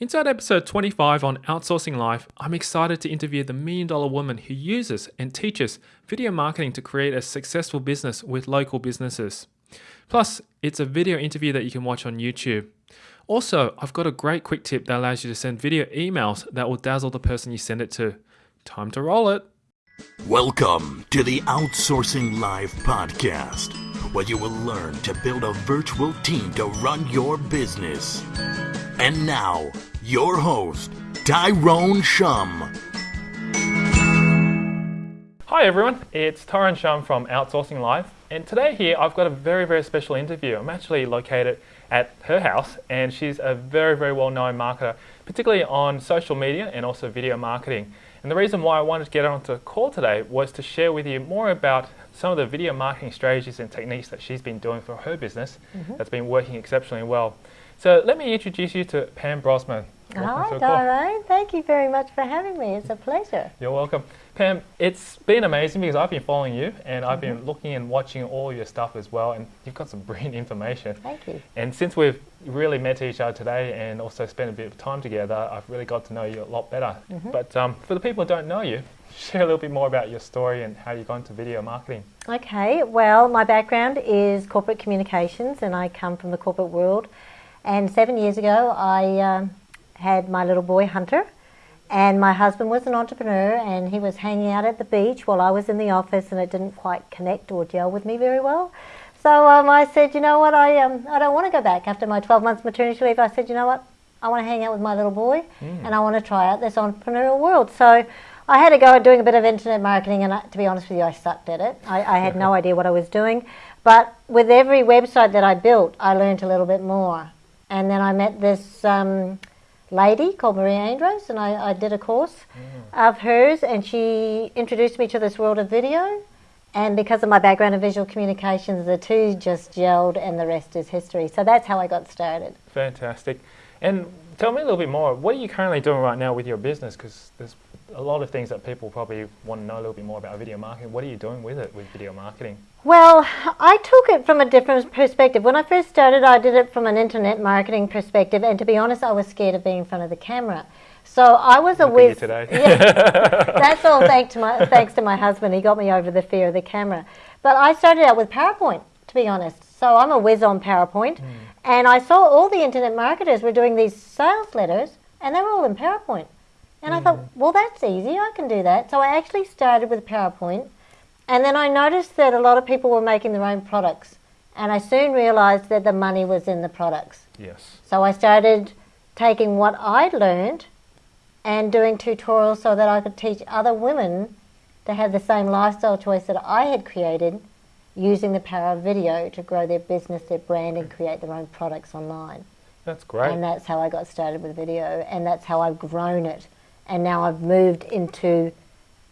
Inside episode 25 on Outsourcing Life, I'm excited to interview the million dollar woman who uses and teaches video marketing to create a successful business with local businesses. Plus, it's a video interview that you can watch on YouTube. Also, I've got a great quick tip that allows you to send video emails that will dazzle the person you send it to. Time to roll it. Welcome to the Outsourcing Live podcast, where you will learn to build a virtual team to run your business. And now, your host, Tyrone Shum. Hi everyone, it's Tyrone Shum from Outsourcing Live, and today here I've got a very, very special interview. I'm actually located at her house, and she's a very, very well-known marketer, particularly on social media and also video marketing. And the reason why I wanted to get onto the call today was to share with you more about some of the video marketing strategies and techniques that she's been doing for her business mm-hmm. that's been working exceptionally well. So let me introduce you to Pam Brossman. Hi, Tyrone. Thank you very much for having me. It's a pleasure. You're welcome. Pam, it's been amazing because I've been following you and I've mm-hmm. been looking and watching all your stuff as well, and you've got some brilliant information. Thank you. And since we've really met each other today and also spent a bit of time together, I've really got to know you a lot better. Mm-hmm. But um, for the people who don't know you, share a little bit more about your story and how you got into video marketing. Okay, well, my background is corporate communications and I come from the corporate world. And seven years ago, I uh, had my little boy Hunter and my husband was an entrepreneur and he was hanging out at the beach while I was in the office and it didn't quite connect or gel with me very well. So um, I said, you know what, I, um, I don't want to go back after my 12 months maternity leave. I said, you know what, I want to hang out with my little boy mm. and I want to try out this entrepreneurial world. So I had to go at doing a bit of internet marketing and I, to be honest with you, I sucked at it. I, I had no idea what I was doing. But with every website that I built, I learned a little bit more. And then I met this um, lady called Maria Andros, and I, I did a course mm. of hers, and she introduced me to this world of video. And because of my background in visual communications, the two just gelled, and the rest is history. So that's how I got started. Fantastic. And tell me a little bit more. What are you currently doing right now with your business? Because there's a lot of things that people probably want to know a little bit more about video marketing. What are you doing with it, with video marketing? Well, I took it from a different perspective. When I first started, I did it from an internet marketing perspective, and to be honest, I was scared of being in front of the camera. So I was a whiz. today. yeah, that's all thanks to my thanks to my husband. He got me over the fear of the camera. But I started out with PowerPoint, to be honest. So I'm a whiz on PowerPoint, mm. and I saw all the internet marketers were doing these sales letters, and they were all in PowerPoint. And mm. I thought, mm-hmm. well, that's easy. I can do that. So I actually started with PowerPoint. And then I noticed that a lot of people were making their own products. And I soon realized that the money was in the products. Yes. So I started taking what I'd learned and doing tutorials so that I could teach other women to have the same lifestyle choice that I had created using the power of video to grow their business, their brand, and create their own products online. That's great. And that's how I got started with video, and that's how I've grown it and now I've moved into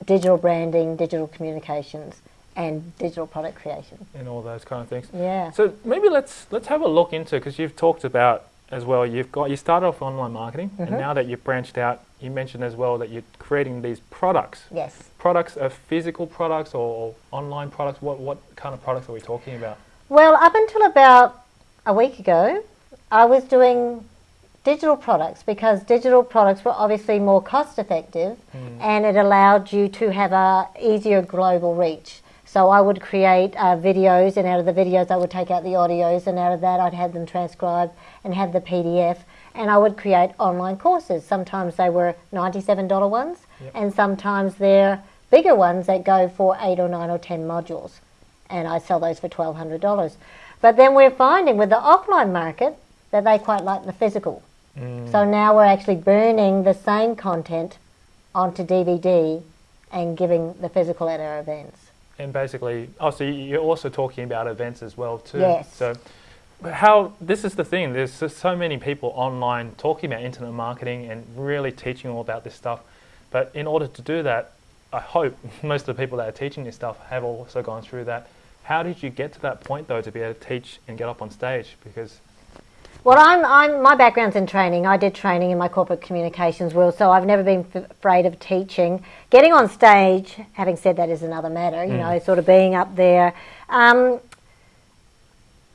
digital branding, digital communications, and digital product creation. And all those kind of things. Yeah. So maybe let's let's have a look into because you've talked about as well. You've got you started off online marketing, mm-hmm. and now that you've branched out, you mentioned as well that you're creating these products. Yes. Products are physical products or, or online products. What what kind of products are we talking about? Well, up until about a week ago, I was doing digital products because digital products were obviously more cost effective mm. and it allowed you to have a easier global reach. So I would create uh, videos and out of the videos I would take out the audios and out of that I'd have them transcribed and have the PDF and I would create online courses. Sometimes they were $97 ones yep. and sometimes they're bigger ones that go for 8 or 9 or 10 modules and I sell those for $1,200. But then we're finding with the offline market that they quite like the physical. Mm. So now we're actually burning the same content onto DVD and giving the physical at our events. And basically, oh, so you're also talking about events as well too. Yes. So how this is the thing. There's so many people online talking about internet marketing and really teaching all about this stuff. But in order to do that, I hope most of the people that are teaching this stuff have also gone through that. How did you get to that point though to be able to teach and get up on stage? Because well, I'm, I'm, my background's in training. I did training in my corporate communications world, so I've never been f- afraid of teaching. Getting on stage, having said that, is another matter, you mm. know, sort of being up there. Um,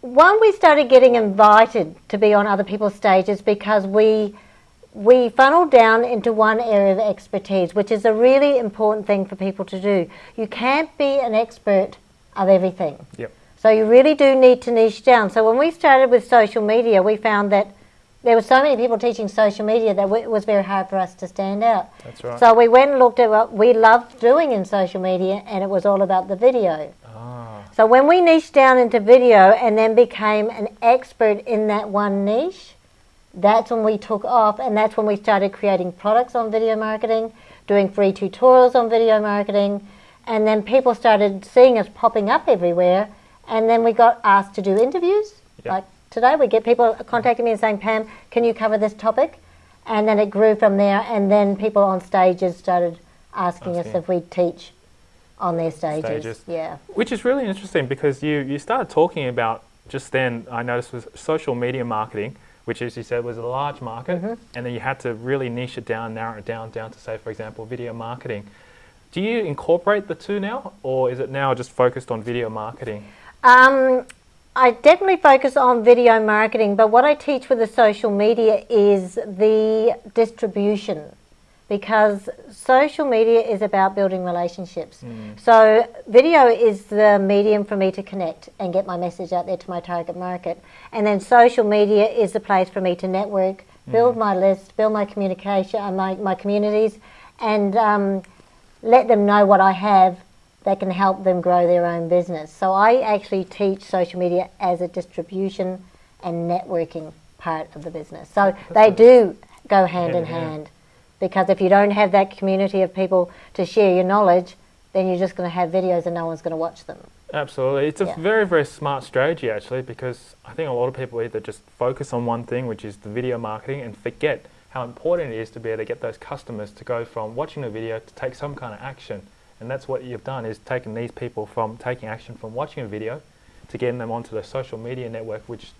one, we started getting invited to be on other people's stages because we we funneled down into one area of expertise, which is a really important thing for people to do. You can't be an expert of everything. Yep. So you really do need to niche down. So when we started with social media, we found that there were so many people teaching social media that it was very hard for us to stand out. That's right. So we went and looked at what we loved doing in social media, and it was all about the video. ah, So when we niched down into video and then became an expert in that one niche, that's when we took off, and that's when we started creating products on video marketing, doing free tutorials on video marketing, and then people started seeing us popping up everywhere, and then we got asked to do interviews. Yeah. Like today, we get people contacting me and saying, "Pam, can you cover this topic?" And then it grew from there, and then people on stages started asking us if we'd teach on their stages. Stages. Yeah. which is really interesting because you you started talking about just then. I noticed was social media marketing, which, as you said, was a large market, Mm-hmm. and then you had to really niche it down, narrow it down, down to say, for example, video marketing. Do you incorporate the two now, or is it now just focused on video marketing? Um, I definitely focus on video marketing, but what I teach with the social media is the distribution because social media is about building relationships. So, video is the medium for me to connect and get my message out there to my target market. And then, social media is the place for me to network, build my list, build my communication, uh, my, my communities, and um, let them know what I have that can help them grow their own business. So I actually teach social media as a distribution and networking part of the business. So they do go hand in Hand in hand. hand because if you don't have that community of people to share your knowledge, then you're just going to have videos and no one's going to watch them. Absolutely. It's a Yeah. very, very smart strategy actually because I think a lot of people either just focus on one thing, which is the video marketing, and forget how important it is to be able to get those customers to go from watching a video to take some kind of action. And that's what you've done is taken these people from taking action from watching a video to getting them onto the social media network, which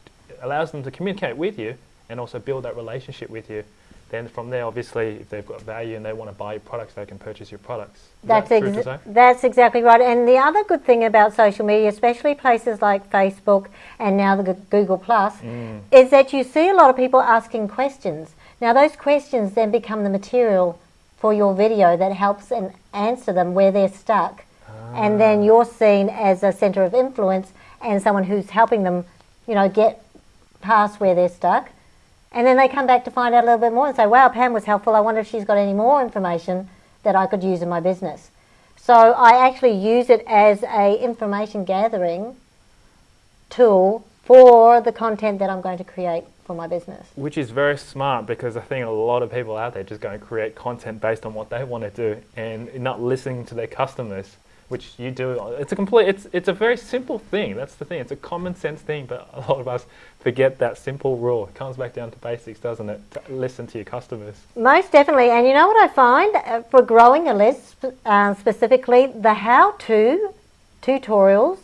allows them to communicate with you and also build that relationship with you. Then from there, obviously, if they've got value and they want to buy your products, they can purchase your products. Is That's, that say? that's exactly right. And the other good thing about social media, especially places like Facebook and now the Google Plus, Mm. is that you see a lot of people asking questions. Now, those questions then become the material for your video that helps and answer them where they're stuck. And then you're seen as a center of influence and someone who's helping them, you know, get past where they're stuck. And then they come back to find out a little bit more and say, wow, Pam was helpful. I wonder if she's got any more information that I could use in my business. So I actually use it as a information gathering tool for the content that I'm going to create for my business. Which is very smart because I think a lot of people out there just going to create content based on what they want to do and not listening to their customers, which you do. It's a complete. It's it's a very simple thing. That's the thing. It's a common sense thing, but a lot of us forget that simple rule. It comes back down to basics, doesn't it? To listen to your customers. Most definitely. And you know what I find uh, for growing a list uh, specifically, the how to tutorials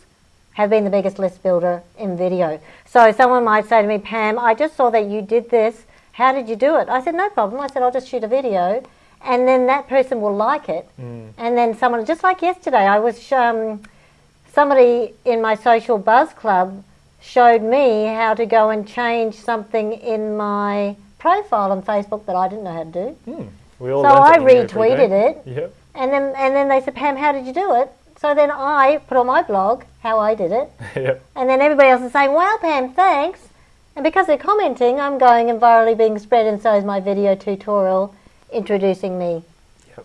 have been the biggest list builder in video. So someone might say to me, Pam, I just saw that you did this. How did you do it? I said, no problem. I said, I'll just shoot a video. And then that person will like it. And then someone, just like yesterday, I was, um, somebody in my social buzz club showed me how to go and change something in my profile on Facebook that I didn't know how to do. Hmm. So I something new every retweeted it. Yep. And then and then they said, Pam, how did you do it? So then I put on my blog how I did it. yep. And then everybody else is saying, Wow, Pam, thanks. And because they're commenting, I'm going and virally being spread, and so is my video tutorial introducing me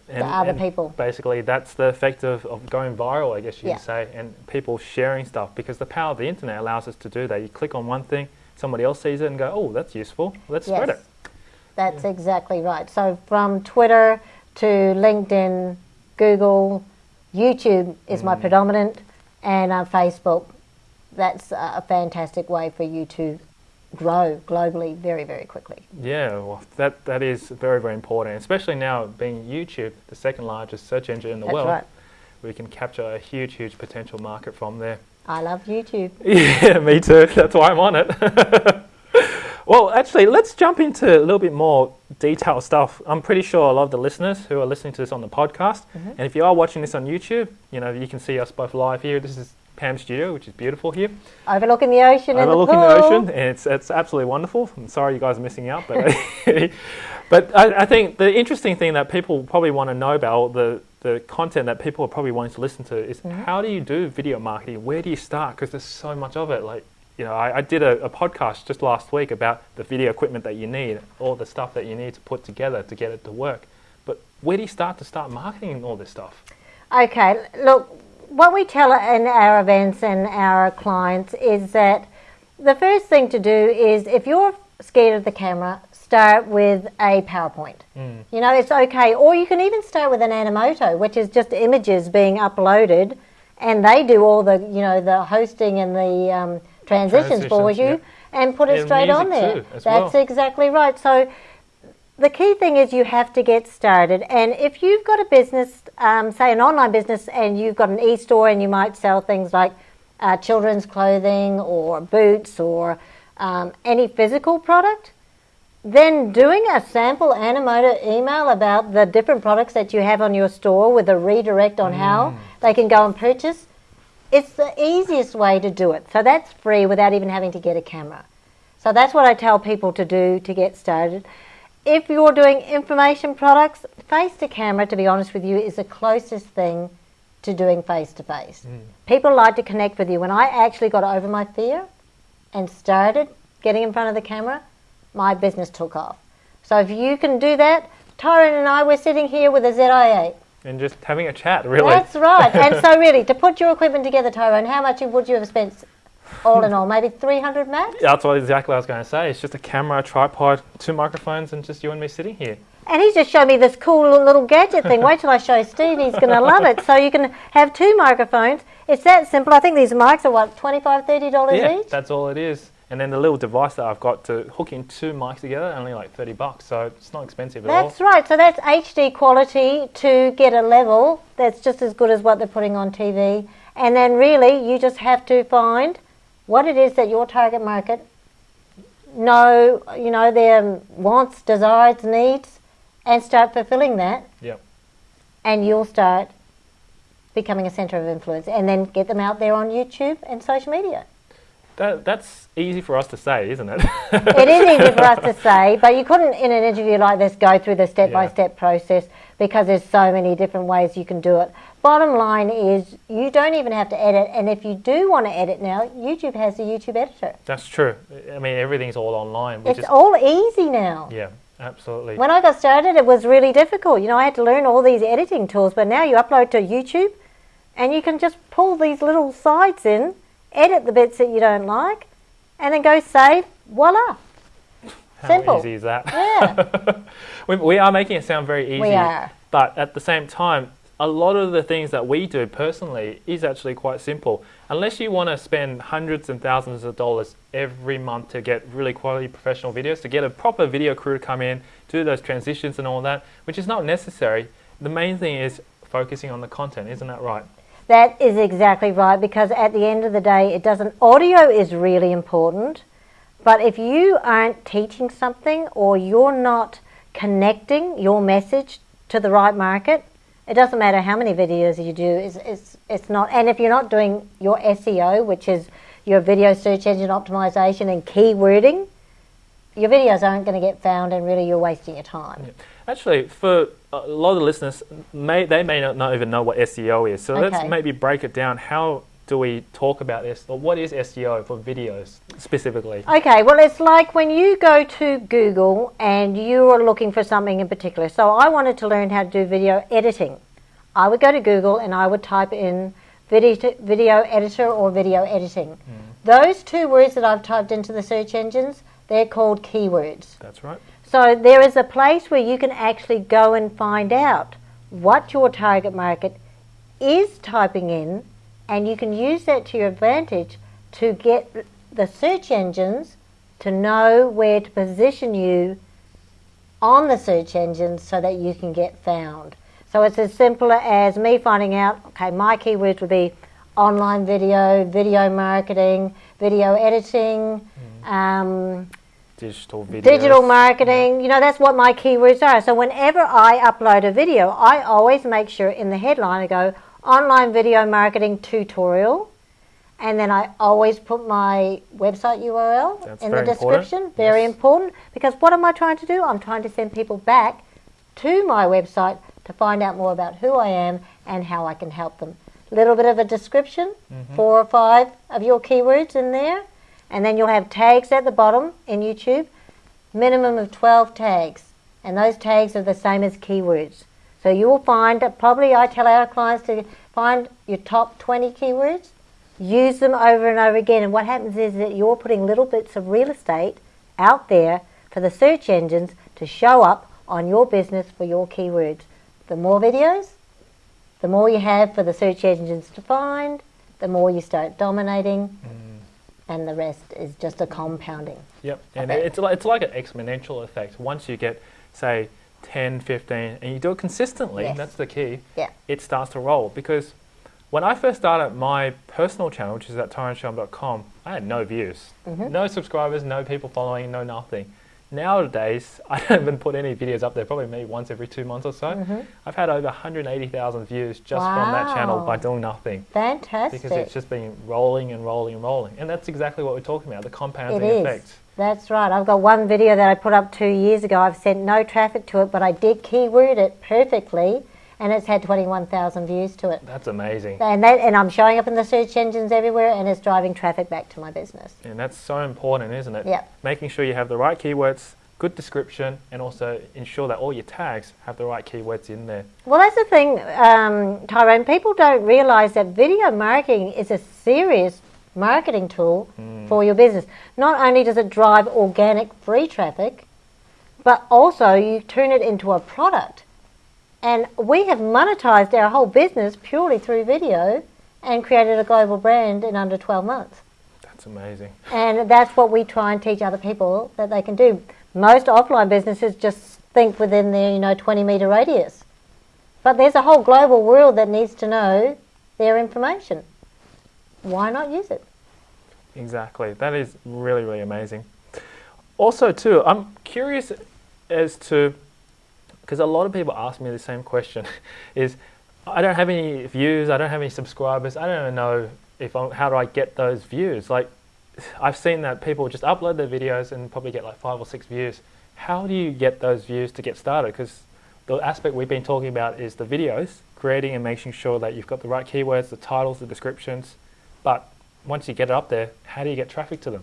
Yep. to other people. Basically, that's the effect of, of going viral, I guess you Yeah. could say, and people sharing stuff because the power of the internet allows us to do that. You click on one thing, somebody else sees it and go, oh, that's useful. Let's spread Yes. it. That's exactly right. So from Twitter to LinkedIn, Google, YouTube is my predominant, and uh, Facebook. That's uh, a fantastic way for you to grow globally very, very quickly. Yeah, well, that, that is very, very important, especially now being YouTube, the second largest search engine in the That's world. right. We can capture a huge, huge potential market from there. I love YouTube. Yeah, me too. That's why I'm on it. well, actually, let's jump into a little bit more detailed stuff. I'm pretty sure a lot of the listeners who are listening to this on the podcast, mm-hmm. and if you are watching this on YouTube, you know you can see us both live here. This is Pam Studio, which is beautiful here. Overlooking the ocean and overlooking the, the, pool. ocean, and it's it's absolutely wonderful. I'm sorry you guys are missing out, but but I, I think the interesting thing that people probably want to know about the the content that people are probably wanting to listen to is Mm-hmm. how do you do video marketing? Where do you start? Because there's so much of it. Like you know, I, I did a, a podcast just last week about the video equipment that you need, all the stuff that you need to put together to get it to work. But where do you start to start marketing all this stuff? Okay, look, what we tell in our events and our clients is that the first thing to do is if you're scared of the camera, start with a PowerPoint. You know, it's okay. Or you can even start with an Animoto, which is just images being uploaded, and they do all the, you know, the hosting and the um, transitions for you, yeah. and put it And straight on there. too, That's well. exactly right. So the key thing is you have to get started. And if you've got a business, um, say an online business, and you've got an e store and you might sell things like uh, children's clothing or boots or um, any physical product, then doing a sample Animoto email about the different products that you have on your store with a redirect on how they can go and purchase, it's the easiest way to do it. So that's free without even having to get a camera. So that's what I tell people to do to get started. If you're doing information products, face to camera, to be honest with you, is the closest thing to doing face to face. People like to connect with you. When I actually got over my fear and started getting in front of the camera, my business took off. So if you can do that, Tyrone and I, we're sitting here with a ZI8. And just having a chat, really. That's right. and so really, to put your equipment together, Tyrone, how much would you have spent all in all? Maybe 300 max? That's what exactly I was going to say. It's just a camera, a tripod, two microphones, and just you and me sitting here. And he just showed me this cool little, gadget thing. Wait till I show Steve, he's going to love it. So you can have two microphones. It's that simple. I think these mics are what, $25, $30 yeah, each? that's all it is. And then the little device that I've got to hook in two mics together, only like 30 bucks. So it's not expensive at all. That's right, So that's HD quality to get a level that's just as good as what they're putting on TV. And then really, you just have to find what it is that your target market know, you know, their wants, desires, needs, and start fulfilling that. Yep. And you'll start becoming a center of influence, and then get them out there on YouTube and social media. That, that's easy for us to say, isn't it? it is easy for us to say, but you couldn't, in an interview like this, go through the step by step process because there's so many different ways you can do it. Bottom line is, you don't even have to edit, and if you do want to edit now, YouTube has the YouTube editor. that's true. I mean, everything's all online. It's just, all easy now. yeah, absolutely. When I got started, it was really difficult. You know, I had to learn all these editing tools, but now you upload to YouTube and you can just pull these little sides in, edit the bits that you don't like, and then go save. Voila. How simple. easy is that? Yeah. we, we are making it sound very easy. We are. But at the same time, a lot of the things that we do personally is actually quite simple. Unless you want to spend hundreds and thousands of dollars every month to get really quality professional videos, to get a proper video crew to come in, do those transitions and all that, which is not necessary. The main thing is focusing on the content, isn't that right? That is exactly right because at the end of the day, it doesn't. Audio is really important, but if you aren't teaching something or you're not connecting your message to the right market, it doesn't matter how many videos you do. It's, it's, it's not. And if you're not doing your SEO, which is your video search engine optimization and keywording, your videos aren't going to get found, and really you're wasting your time. Actually, for a lot of the listeners, may, they may not, not even know what SEO is. So let's maybe break it down. How do we talk about this? Or what is SEO for videos specifically? Okay, well, it's like when you go to Google and you are looking for something in particular. So I wanted to learn how to do video editing. I would go to Google and I would type in video, video editor or video editing. Hmm. Those two words that I've typed into the search engines, they're called keywords. That's right. So there is a place where you can actually go and find out what your target market is typing in, and you can use that to your advantage to get the search engines to know where to position you on the search engines so that you can get found. So it's as simple as me finding out, okay, my keywords would be online video, video marketing, video editing, um, Digital videos. digital marketing you know that's what my keywords are so whenever i upload a video i always make sure in the headline i go online video marketing tutorial And then I always put my website URL That's in the very important. description. Very Yes. important because what am I trying to do? I'm trying to send people back to my website to find out more about who I am and how I can help them. Little bit of a description, Mm-hmm. four or five of your keywords in there, and then you'll have tags at the bottom in YouTube, minimum of 12 tags, and those tags are the same as keywords. So you will find that probably I tell our clients to find your top 20 keywords, use them over and over again, and what happens is that you're putting little bits of real estate out there for the search engines to show up on your business for your keywords. The more videos, the more you have for the search engines to find, the more you start dominating, mm. and the rest is just a compounding. Yep, and it's like, it's like an exponential effect. Once you get, say, 10, 15, and you do it consistently, Yes. that's the key, Yeah. it starts to roll. Because when I first started my personal channel, which is at tyroneshum.com, I had no views, Mm-hmm. no subscribers, no people following, no nothing. Nowadays, I don't even put any videos up there, probably maybe once every two months or so. I've had over 180,000 views just from that channel by. Doing nothing. Fantastic. Because it's just been rolling and rolling and rolling. And that's exactly what we're talking about the compounding effect. That's right. I've got one video that I put up two years ago. I've sent no traffic to it, but I did keyword it perfectly, and it's had 21,000 views to it. That's amazing. And that, and I'm showing up in the search engines everywhere, and it's driving traffic back to my business. And that's so important, isn't it? Yep. Making sure you have the right keywords, good description, and also ensure that all your tags have the right keywords in there. Well, that's the thing, um, Tyrone. People don't realise that video marketing is a serious marketing tool for your business. Not only does it drive organic free traffic, but also you turn it into a product. And we have monetized our whole business purely through video and created a global brand in under 12 months. That's amazing. And that's what we try and teach other people that they can do. Most offline businesses just think within their, you know, 20 meter radius. But there's a whole global world that needs to know their information. Why not use it? Exactly. That is really, really amazing. Also, too, I'm curious as to because a lot of people ask me the same question: is I don't have any views, I don't have any subscribers, I don't know if I'm, how do I get those views? Like, I've seen that people just upload their videos and probably get like five or six views. How do you get those views to get started? Because the aspect we've been talking about is the videos, creating and making sure that you've got the right keywords, the titles, the descriptions. But once you get it up there, how do you get traffic to them?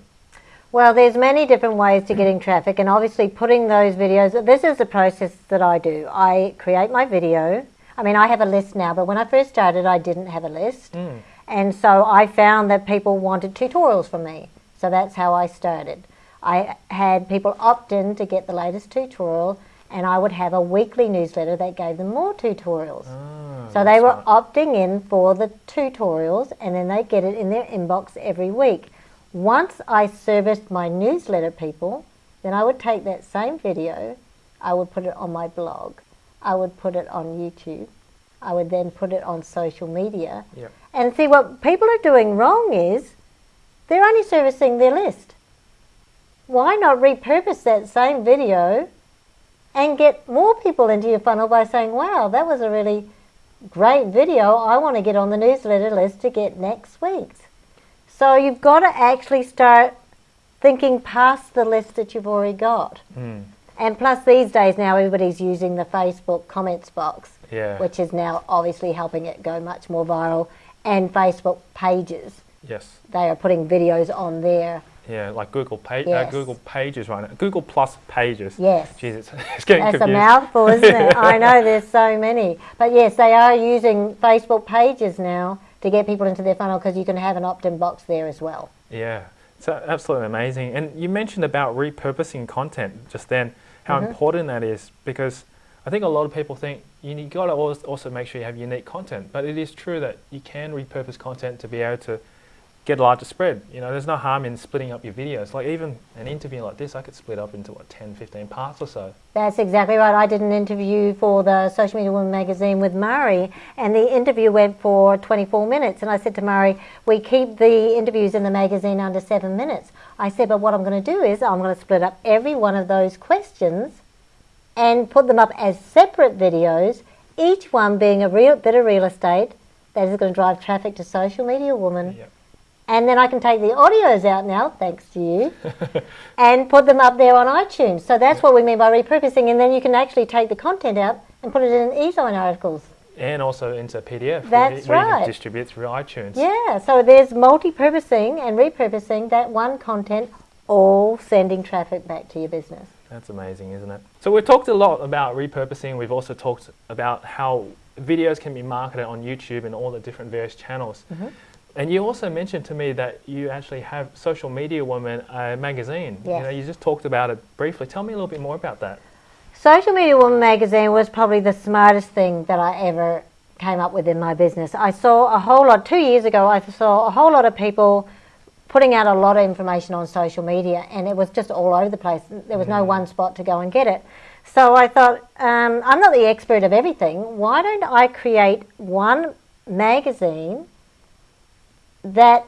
Well, there's many different ways to getting mm. traffic, and obviously putting those videos. This is the process that I do. I create my video. I mean, I have a list now, but when I first started, I didn't have a list, mm. and so I found that people wanted tutorials from me. So that's how I started. I had people opt in to get the latest tutorial, and I would have a weekly newsletter that gave them more tutorials. Ah, so they were opting in for the tutorials and then they get it in their inbox every week. Once I serviced my newsletter people, then I would take that same video, I would put it on my blog, I would put it on YouTube, I would then put it on social media. Yep. And see what people are doing wrong is they're only servicing their list. Why not repurpose that same video and get more people into your funnel by saying, wow, that was a really great video. I want to get on the newsletter list to get next week's. So you've got to actually start thinking past the list that you've already got. Hmm. And plus, these days now, everybody's using the Facebook comments box, Yeah. which is now obviously helping it go much more viral, and Facebook pages. Yes. They are putting videos on there. Yeah, like Google page, uh, Google Pages right now. Google Plus Pages. Yes. Jeez, it's, it's getting That's a mouthful, isn't it? I know there's so many. But yes, they are using Facebook pages now to get people into their funnel because you can have an opt in box there as well. Yeah, it's absolutely amazing. And you mentioned about repurposing content just then, how Mm-hmm. important that is because I think a lot of people think you got to also make sure you have unique content. But it is true that you can repurpose content to be able to get a larger spread. You know, there's no harm in splitting up your videos. Like even an interview like this, I could split up into what 10, 15 parts or so. That's exactly right. I did an interview for the Social Media Woman magazine with Murray, and the interview went for 24 minutes. And I said to Murray, We keep the interviews in the magazine under seven minutes. I said, But what I'm going to do is I'm going to split up every one of those questions and put them up as separate videos, each one being a real bit of real estate that is going to drive traffic to Social Media Woman Yep. And then I can take the audios out now, thanks to you, and put them up there on iTunes. So that's what we mean by repurposing. And then you can actually take the content out and put it in e-zine articles. And also into PDF. That's where, where you right. can distribute through iTunes. Yeah, so there's multi-purposing and repurposing that one content, all sending traffic back to your business. That's amazing, isn't it? So we've talked a lot about repurposing. We've also talked about how videos can be marketed on YouTube and all the different various channels. Mm-hmm. And you also mentioned to me that you actually have Social Media Woman uh, magazine. You know, you just talked about it briefly. Tell me a little bit more about that. Social Media Woman magazine was probably the smartest thing that I ever came up with in my business. I saw a whole lot, two years ago, I saw a whole lot of people putting out a lot of information on social media and it was just all over the place. There was no one spot to go and get it. So I thought, um, I'm not the expert of everything. Why don't I create one magazine that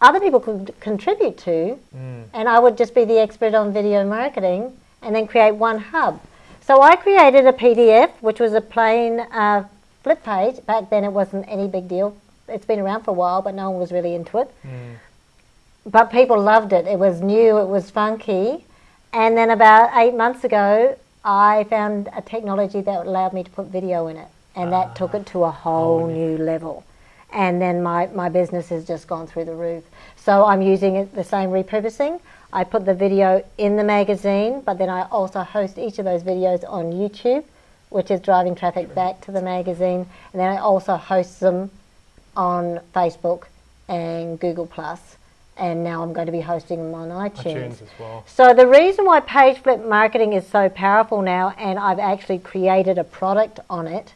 other people could contribute to mm. and I would just be the expert on video marketing and then create one hub. So I created a PDF, which was a plain uh, flip page. Back then, it wasn't any big deal. It's been around for a while, but no one was really into it. Mm. But people loved it. It was new, it was funky. And then about eight months ago, I found a technology that allowed me to put video in it. And that took ah. it to a whole new level. And then my, my business has just gone through the roof. So I'm using it, the same repurposing. I put the video in the magazine, but then I also host each of those videos on YouTube, which is driving traffic back to the magazine. And then I also host them on Facebook and Google Plus, and now I'm going to be hosting them on iTunes. iTunes as well. So the reason why page flip marketing is so powerful now, and I've actually created a product on it,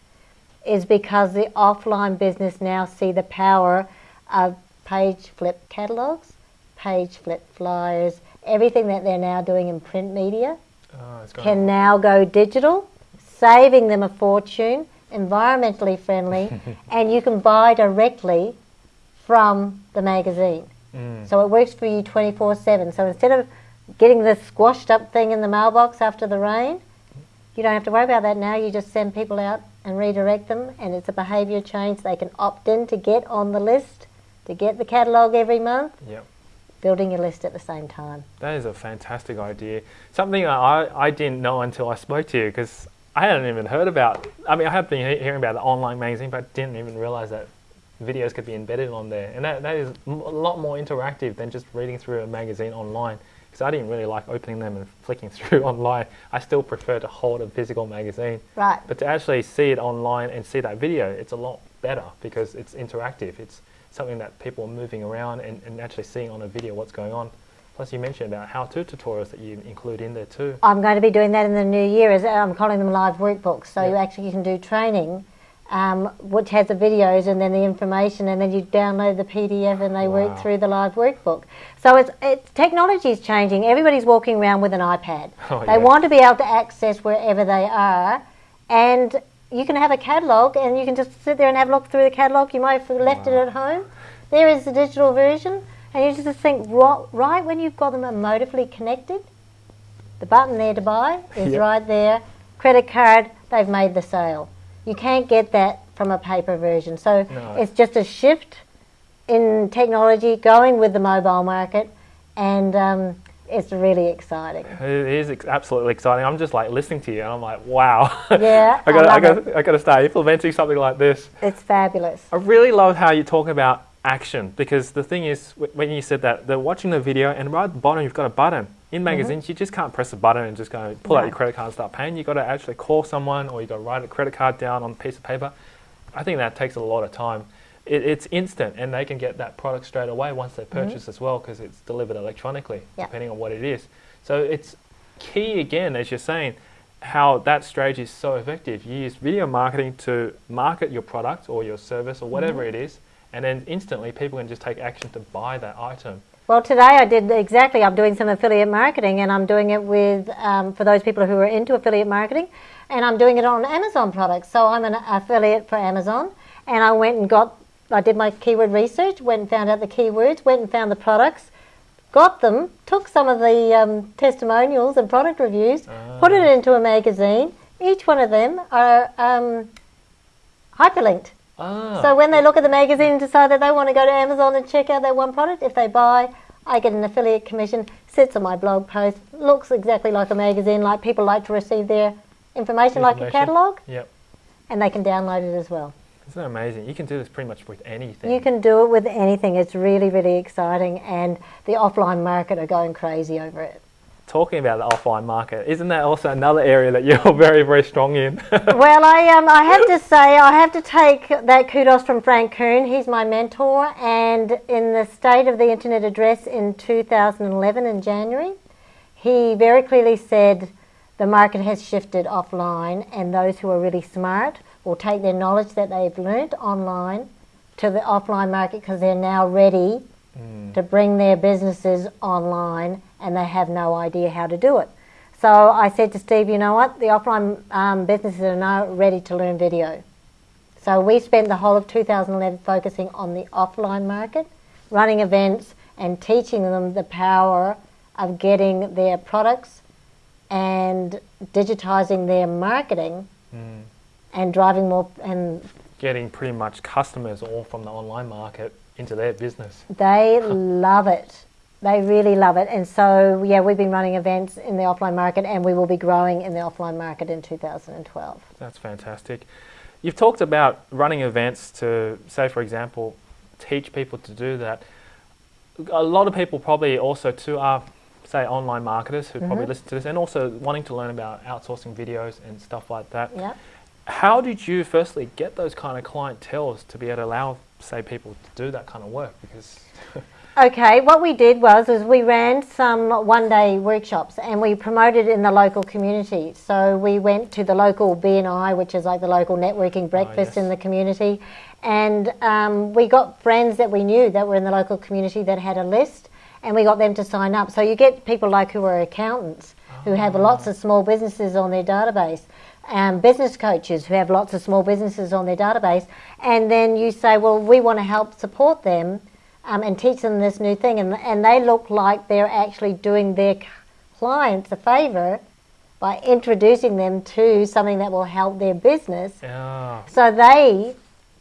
is because the offline business now see the power of page flip catalogs, page flip flyers, everything that they're now doing in print media ah, Oh, going can now go digital, saving them a fortune, environmentally friendly, and you can buy directly from the magazine. Mm. So it works for you 24 7. So instead of getting this squashed up thing in the mailbox after the rain, you don't have to worry about that now. You just send people out and redirect them, and it's a behaviour change. They can opt in to get on the list, to get the catalogue every month, Yep. building your list at the same time. That is a fantastic idea. Something I, I didn't know until I spoke to you because I hadn't even heard about. I mean, I have been he- hearing about the online magazine, but didn't even realize that videos could be embedded on there. And that, that is a lot more interactive than just reading through a magazine online. Because I didn't really like opening them and flicking through online. I still prefer to hold a physical magazine. Right. But to actually see it online and see that video, it's a lot better because it's interactive. It's something that people are moving around and, and actually seeing on a video what's going on. Plus, you mentioned about how-to tutorials that you include in there too. I'm going to be doing that in the new year. As I'm calling them live workbooks. So you actually can do training, um, which has the videos and then the information, and then you download the PDF and they Wow. work through the live workbook. So it's, it's technology is changing. Everybody's walking around with an iPad. Oh, they yeah. want to be able to access wherever they are, and you can have a catalogue and you can just sit there and have a look through the catalogue. You might have left it at home. There is the digital version, and you just think right, right when you've got them emotively connected, the button there to buy is Yep. right there. Credit card, they've made the sale. You can't get that from a paper version. So No. it's just a shift in technology going with the mobile market, and um, it's really exciting. It is ex- absolutely exciting. I'm just like listening to you, and I'm like, wow. Yeah, I got, I I, got, I got to start implementing something like this. It's fabulous. I really love how you talk about action because the thing is, when you said that, they're watching the video, and right at the bottom, you've got a button. In magazines, you just can't press a button and just go pull out your credit card and start paying. You've got to actually call someone or you've got to write a credit card down on a piece of paper. I think that takes a lot of time. It, it's instant, and they can get that product straight away once they mm-hmm. purchase as well because it's delivered electronically, Yeah. depending on what it is. So it's key again, as you're saying, how that strategy is so effective. You use video marketing to market your product or your service or whatever mm-hmm. it is, and then instantly people can just take action to buy that item. Well, today I did exactly. I'm doing some affiliate marketing, and I'm doing it with um, for those people who are into affiliate marketing, and I'm doing it on Amazon products. So I'm an affiliate for Amazon, and I went and got. I did my keyword research, went and found out the keywords, went and found the products, got them, took some of the um, testimonials and product reviews, put it into a magazine. Each one of them are um, hyperlinked Ah, So when they look at the magazine and decide that they want to go to Amazon and check out that one product, if they buy, I get an affiliate commission, sits on my blog post, looks exactly like a magazine, like people like to receive their information, like a catalogue, yep. and they can download it as well. Isn't that amazing? You can do this pretty much with anything. You can do it with anything. It's really, really exciting, and the offline market are going crazy over it. Talking about the offline market, isn't that also another area that you're very, very strong in? well, I um, I have to say, I have to take that kudos from Frank Kern. He's my mentor, and in the State of the Internet Address in 2011 in January, he very clearly said the market has shifted offline, and those who are really smart will take their knowledge that they've learnt online to the offline market because they're now ready to bring their businesses online, and they have no idea how to do it. So I said to Steve, you know what? The offline um, businesses are now ready to learn video. So we spent the whole of 2011 focusing on the offline market, running events, and teaching them the power of getting their products and digitizing their marketing and driving more. And Getting pretty much customers all from the online market into their business. they love it. They really love it. And so, yeah, we've been running events in the offline market, and we will be growing in the offline market in 2012. That's fantastic. You've talked about running events to, say, for example, teach people to do that. A lot of people probably also too are, say, online marketers who probably mm-hmm. listen to this and also wanting to learn about outsourcing videos and stuff like that. Yeah. How did you firstly get those kind of clientels to be able to allow, say, people to do that kind of work? Because Okay, what we did was is we ran some one-day workshops and we promoted in the local community. So we went to the local BNI, which is like the local networking breakfast in yes. the community, and um, we got friends that we knew that were in the local community that had a list, and we got them to sign up. So you get people like who are accountants who have lots of small businesses on their database. Um, business coaches who have lots of small businesses on their database, and then you say, Well, we want to help support them um, and teach them this new thing, and, and they look like they're actually doing their clients a favor by introducing them to something that will help their business. ah, So they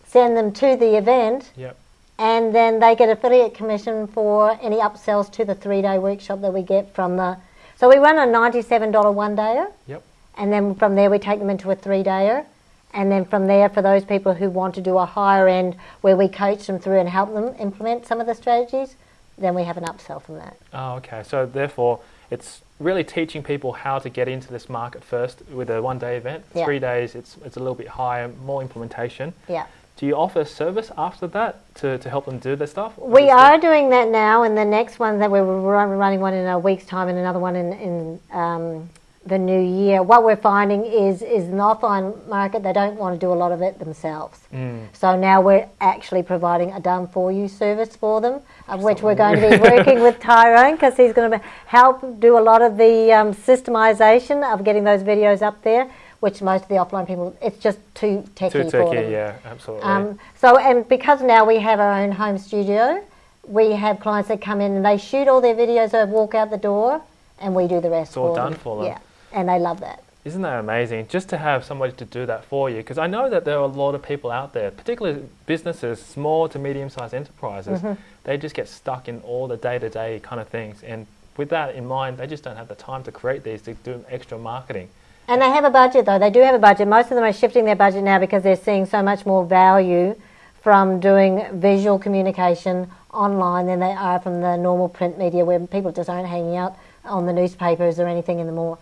send them to the event, yep, and then they get affiliate commission for any upsells to the three-day workshop that we get from the. So we run a ninety-seven dollar one-dayer, yep. And then from there we take them into a three-dayer. And then from there, for those people who want to do a higher end where we coach them through and help them implement some of the strategies, then we have an upsell from that. Oh, okay. So therefore, it's really teaching people how to get into this market first with a one-day event. Yeah. Three days, it's it's a little bit higher, more implementation. Yeah. Do you offer service after that to, to help them do their stuff? We are doing that now, and the next one that we're running one in a week's time, and another one in, in um, the new year. What we're finding is is an offline market they don't want to do a lot of it themselves. Mm. So now we're actually providing a done for you service for them, of which we're going to be working with Tyrone because he's going to help do a lot of the um, systemization of getting those videos up there. Which most of the offline people, it's just too techy Too for techy, them. yeah, absolutely. Um, so, and because now we have our own home studio, we have clients that come in and they shoot all their videos, they walk out the door, and we do the rest It's all for done them. for them. Yeah, and they love that. Isn't that amazing? Just to have somebody to do that for you, because I know that there are a lot of people out there, particularly businesses, small to medium-sized enterprises, Mm-hmm. they just get stuck in all the day-to-day kind of things, and with that in mind, they just don't have the time to create these to do extra marketing. And they have a budget though. They do have a budget. Most of them are shifting their budget now because they're seeing so much more value from doing visual communication online than they are from the normal print media where people just aren't hanging out on the newspapers or anything anymore.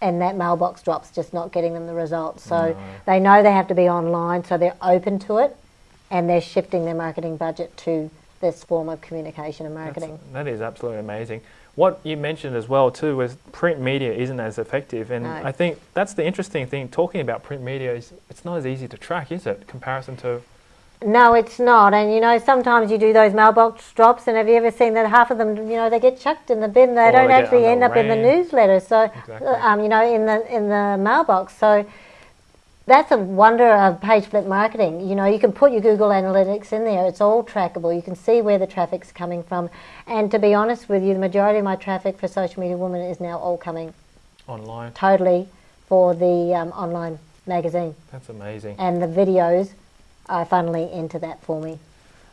And that mailbox drops just not getting them the results. So they know they have to be online, so they're open to it and they're shifting their marketing budget to this form of communication and That's- marketing. that is absolutely amazing. What you mentioned as well too was print media isn't as effective, and No. I think that's the interesting thing. Talking about print media is it's not as easy to track, is it? Comparison to No, it's not. And you know, sometimes you do those mailbox drops, and have you ever seen that half of them, you know, they get chucked in the bin. They Or don't they actually end up in the newsletter. So, Exactly. um, you know, in the in the mailbox. So that's a wonder of page flip marketing. You know, you can put your Google Analytics in there. It's all trackable. You can see where the traffic's coming from. And to be honest with you, the majority of my traffic for Social Media Woman is now all coming online. totally for the um, online magazine That's amazing. and the videos are funneling into that for me.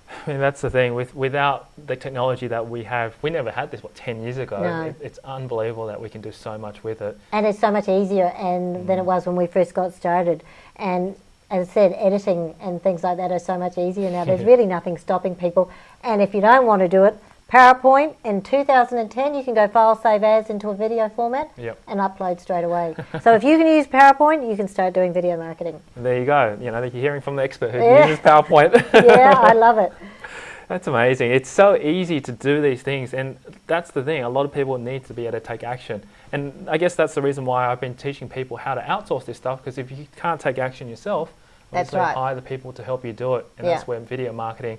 I mean, that's the thing. With without the technology that we have, we never had this. What ten years ago? No. It, it's unbelievable that we can do so much with it. And it's so much easier and mm. than it was when we first got started. And as I said, editing and things like that are so much easier now. There's really nothing stopping people. And if you don't want to do it, PowerPoint in 2010, you can go file save as into a video format Yep. and upload straight away. so if you can use PowerPoint, you can start doing video marketing. There you go. You know, you're hearing from the expert who Yeah. uses PowerPoint. Yeah, I love it. That's amazing. It's so easy to do these things, and that's the thing. A lot of people need to be able to take action, and I guess that's the reason why I've been teaching people how to outsource this stuff. Because if you can't take action yourself, That's right. hire the people to help you do it, and Yeah. that's where video marketing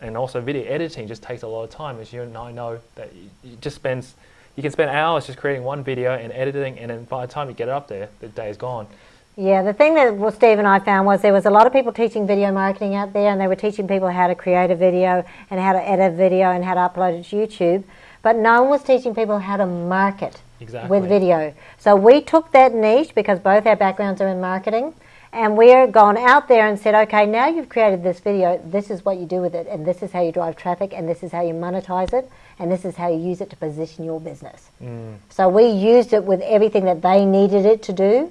and also video editing just takes a lot of time. As you and I know, that you, you just spends you can spend hours just creating one video and editing, and then by the time you get it up there, the day is gone. Yeah, the thing that well, Steve and I found was there was a lot of people teaching video marketing out there, and they were teaching people how to create a video and how to edit a video and how to upload it to YouTube, but no one was teaching people how to market Exactly. with video. So we took that niche because both our backgrounds are in marketing, and we're gone out there and said, okay, now you've created this video, this is what you do with it, and this is how you drive traffic, and this is how you monetize it, and this is how you use it to position your business. Mm. So we used it with everything that they needed it to do,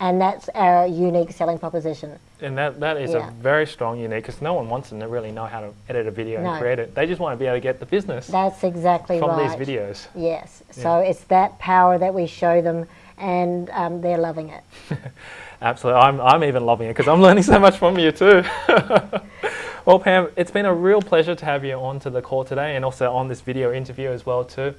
and that's our unique selling proposition. And that, that is Yeah. a very strong unique because no one wants them to really know how to edit a video No. and create it. They just want to be able to get the business That's exactly from right. these videos. Yes. So it's that power that we show them, and um, they're loving it. Absolutely. I'm, I'm even loving it because I'm learning so much from you too. well, Pam, it's been a real pleasure to have you on to the call today and also on this video interview as well too.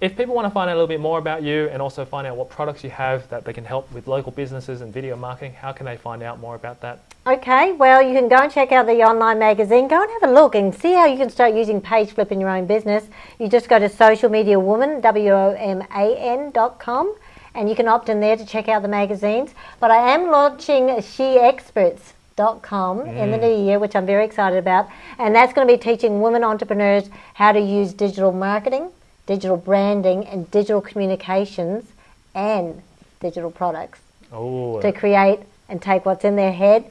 If people want to find out a little bit more about you and also find out what products you have that they can help with local businesses and video marketing, how can they find out more about that? Okay, well, you can go and check out the online magazine. Go and have a look and see how you can start using page flip in your own business. You just go to Social Media Woman, dot com, and you can opt in there to check out the magazines. But I am launching sheexperts.com in the mm. new year, which I'm very excited about. And that's going to be teaching women entrepreneurs how to use digital marketing, digital branding, and digital communications and digital products Oh, to create and take what's in their head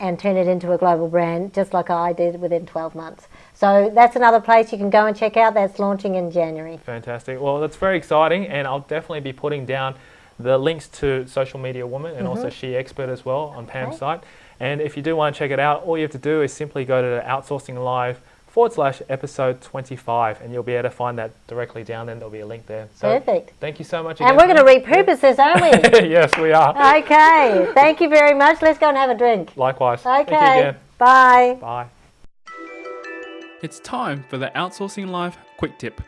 and turn it into a global brand, just like I did within 12 months. So that's another place you can go and check out. That's launching in January. Fantastic. Well, that's very exciting, and I'll definitely be putting down the links to Social Media Woman and also She Expert as well on Pam's Mm-hmm. Site. And if you do want to check it out, all you have to do is simply go to the Outsourcing Live forward slash episode 25, and you'll be able to find that directly down there. There'll be a link there. So Perfect. thank you so much. And we're going to repurpose this, aren't we? yes, we are. okay. Thank you very much. Let's go and have a drink. Likewise. Thank you Okay. again. Bye. Bye. It's time for the Outsourcing Live quick tip.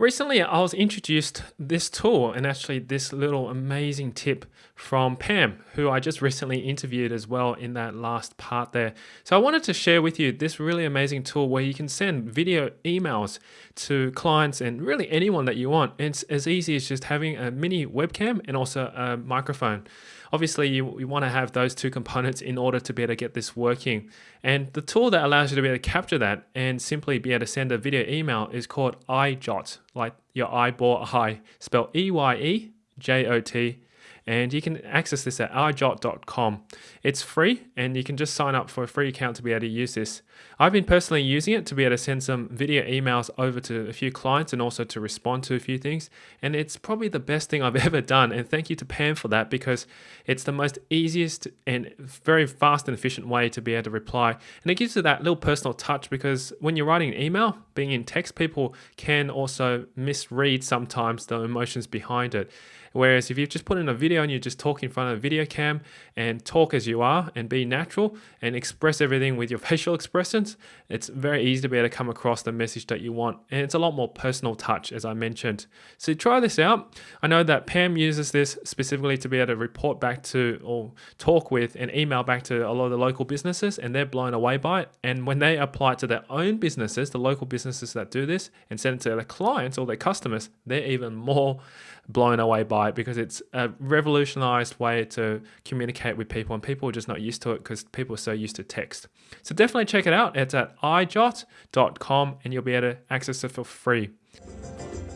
Recently, I was introduced this tool and actually this little amazing tip from Pam, who I just recently interviewed as well in that last part there. So I wanted to share with you this really amazing tool where you can send video emails to clients and really anyone that you want. It's as easy as just having a mini webcam and also a microphone. Obviously, you, you want to have those two components in order to be able to get this working. And the tool that allows you to be able to capture that and simply be able to send a video email is called EyeJot, like your eyeball eye, spelled E Y E J O T. And you can access this at eyejot.com. It's free and you can just sign up for a free account to be able to use this. I've been personally using it to be able to send some video emails over to a few clients and also to respond to a few things. And it's probably the best thing I've ever done. And thank you to Pam for that because it's the most easiest and very fast and efficient way to be able to reply. And it gives you that little personal touch because when you're writing an email, being in text, people can also misread sometimes the emotions behind it. Whereas if you've just put in a video and you just talk in front of a video cam and talk as you are and be natural and express everything with your facial expressions, it's very easy to be able to come across the message that you want. And it's a lot more personal touch, as I mentioned. So try this out. I know that Pam uses this specifically to be able to report back to or talk with and email back to a lot of the local businesses, and they're blown away by it. And when they apply it to their own businesses, the local businesses that do this, and send it to their clients or their customers, they're even more blown away by it because it's a revolutionized way to communicate with people and people are just not used to it because people are so used to text. So definitely check it out. It's at eyejot.com and you'll be able to access it for free.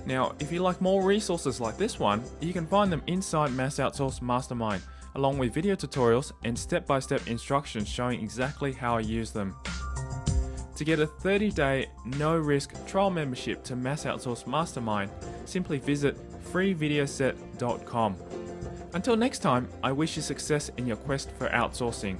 Now, if you like more resources like this one, you can find them inside Mass Outsource Mastermind, along with video tutorials and step-by-step -step instructions showing exactly how I use them. To get a 30-day, no-risk trial membership to Mass Outsource Mastermind, simply visit freevideoset.com. Until next time, I wish you success in your quest for outsourcing.